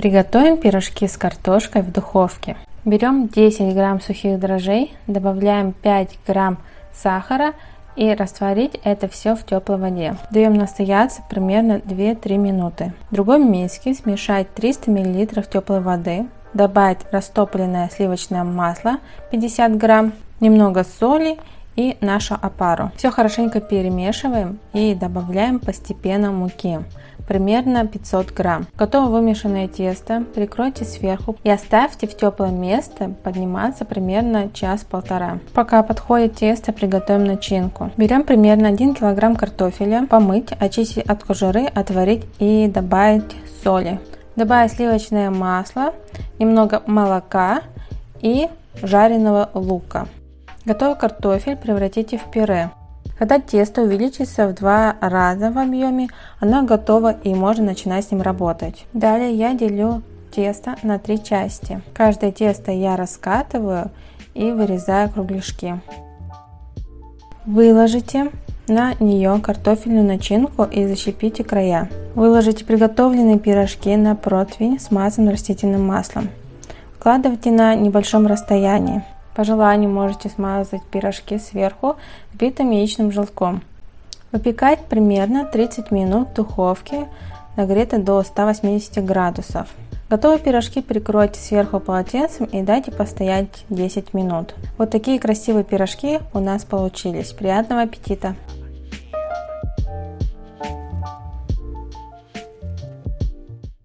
Приготовим пирожки с картошкой в духовке. Берем 10 грамм сухих дрожжей, добавляем 5 грамм сахара и растворить это все в теплой воде. Даем настояться примерно 2-3 минуты. В другой миске смешать 300 мл теплой воды, добавить растопленное сливочное масло 50 грамм, немного соли и нашу опару. Все хорошенько перемешиваем и добавляем постепенно муки примерно 500 грамм. Готово вымешанное тесто прикройте сверху и оставьте в теплое место подниматься примерно час-полтора. Пока подходит тесто, приготовим начинку. Берем примерно 1 килограмм картофеля, помыть, очистить от кожуры, отварить и добавить соли. Добавить сливочное масло, немного молока и жареного лука. Готовый картофель превратите в пюре. Когда тесто увеличится в два раза в объеме, оно готово и можно начинать с ним работать. Далее я делю тесто на три части. Каждое тесто я раскатываю и вырезаю кругляшки. Выложите на нее картофельную начинку и защипите края. Выложите приготовленные пирожки на противень, смазанный растительным маслом. Вкладывайте на небольшом расстоянии. По желанию можете смазать пирожки сверху взбитым яичным желтком. Выпекать примерно 30 минут в духовке, нагретой до 180 градусов. Готовые пирожки прикройте сверху полотенцем и дайте постоять 10 минут. Вот такие красивые пирожки у нас получились. Приятного аппетита!